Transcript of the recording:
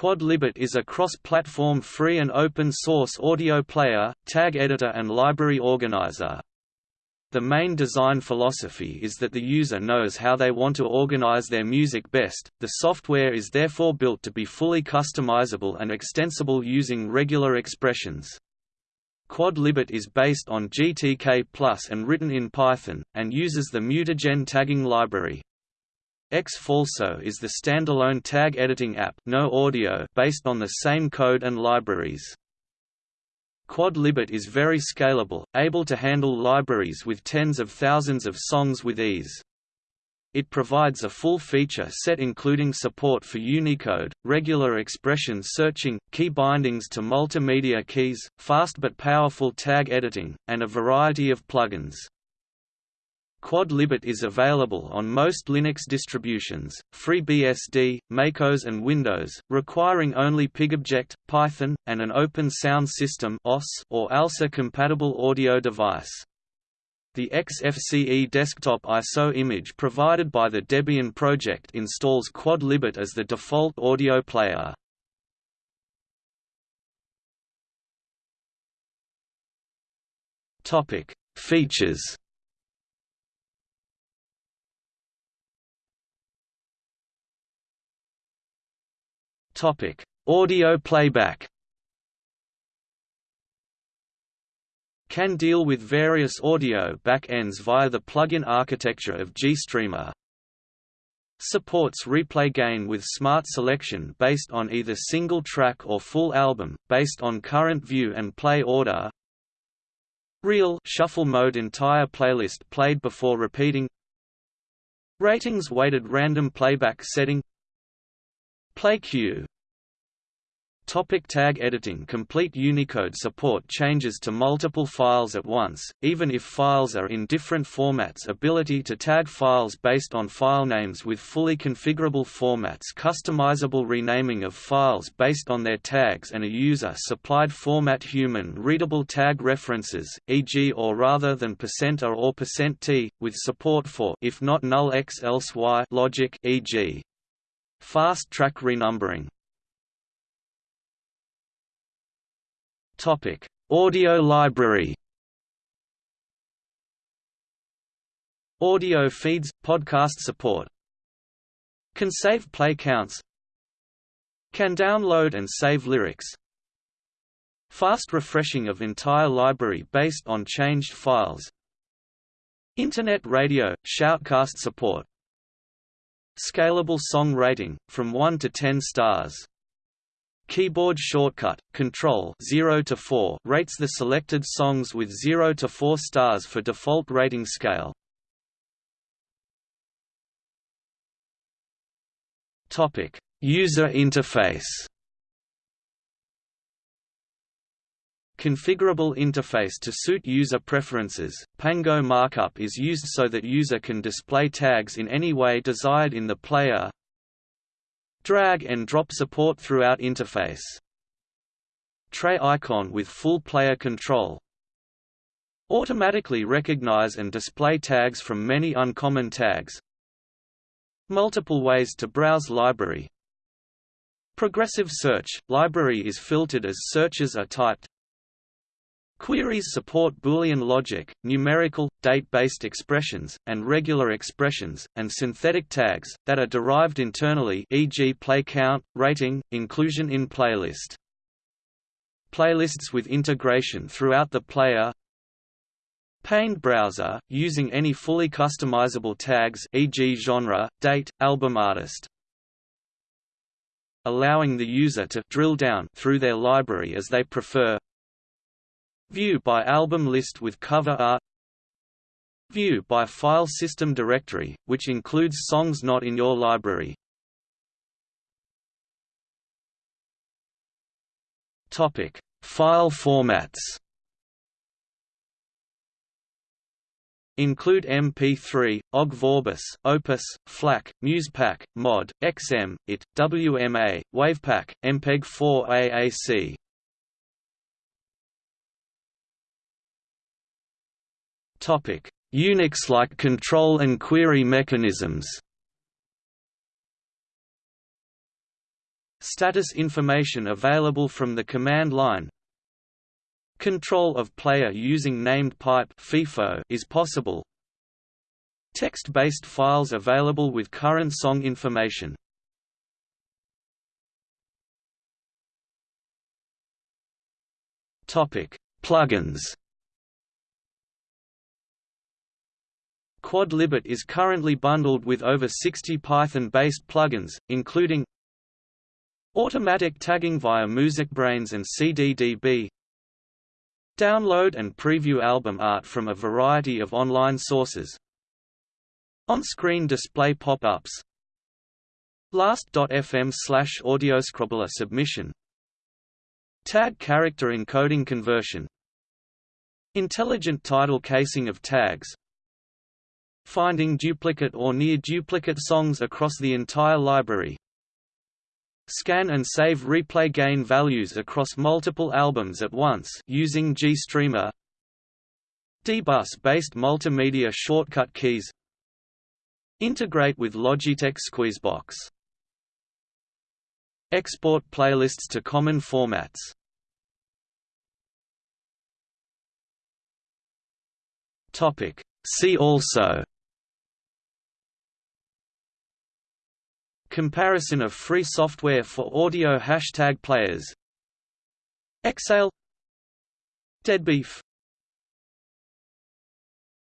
Quod Libet is a cross-platform free and open-source audio player, tag editor and library organizer. The main design philosophy is that the user knows how they want to organize their music best, the software is therefore built to be fully customizable and extensible using regular expressions. Quod Libet is based on GTK Plus and written in Python, and uses the mutagen tagging library. Ex Falso is the standalone tag editing app no audio based on the same code and libraries. Quod Libet is very scalable, able to handle libraries with tens of thousands of songs with ease. It provides a full feature set including support for Unicode, regular expression searching, key bindings to multimedia keys, fast but powerful tag editing, and a variety of plugins. Quod Libet is available on most Linux distributions, FreeBSD, MacOS and Windows, requiring only PyGObject, Python, and an Open Sound System or ALSA-compatible audio device. The XFCE desktop ISO image provided by the Debian project installs Quod Libet as the default audio player. Features Topic: Audio playback. Can deal with various audio backends via the plugin architecture of GStreamer. Supports replay gain with smart selection based on either single track or full album, based on current view and play order. Real shuffle mode entire playlist played before repeating. Ratings weighted random playback setting Play queue Topic tag editing. Complete Unicode support changes to multiple files at once, even if files are in different formats. Ability to tag files based on file names with fully configurable formats. Customizable renaming of files based on their tags and a user-supplied format. Human-readable tag references, e.g. or rather than %r or percent %t, with support for if not null x else y logic e.g. Fast track renumbering Topic: Audio library. Audio feeds, podcast support. Can save play counts. Can download and save lyrics. Fast refreshing of entire library based on changed files. Internet radio, shoutcast support. Scalable song rating, from 1 to 10 stars. Keyboard shortcut, Control 0 to 4 rates the selected songs with 0 to 4 stars for default rating scale. Topic: User interface. Configurable interface to suit user preferences. Pango markup is used so that user can display tags in any way desired in the player, Drag and drop support throughout interface. Tray icon with full player control. Automatically recognize and display tags from many uncommon tags. Multiple ways to browse library. Progressive search – Library is filtered as searches are typed Queries support Boolean logic, numerical, date-based expressions, and regular expressions, and synthetic tags, that are derived internally e.g. play count, rating, inclusion in playlist. Playlists with integration throughout the player Paned browser, using any fully customizable tags e.g. genre, date, album artist allowing the user to drill down through their library as they prefer View by album list with cover art View by file system directory, which includes songs not in your library. Topic: File formats. Include MP3, OGG Vorbis, Opus, FLAC, MusePack, MOD, XM, IT, WMA, WavPack, MPEG-4 AAC. Unix-like control and query mechanisms Status information available from the command line Control of player using named pipe FIFO is possible. Text-based files available with current song information. Topic: Plugins. Quod Libet is currently bundled with over 60 Python-based plugins, including Automatic tagging via MusicBrainz and CDDB Download and preview album art from a variety of online sources On-screen display pop-ups Last.fm slash audioscrobbler submission Tag character encoding conversion Intelligent title casing of tags Finding duplicate or near-duplicate songs across the entire library. Scan and save replay gain values across multiple albums at once using GStreamer. Dbus-based multimedia shortcut keys. Integrate with Logitech Squeezebox. Export playlists to common formats. Topic. See also Comparison of free software for audio hashtag players. Exaile. Deadbeef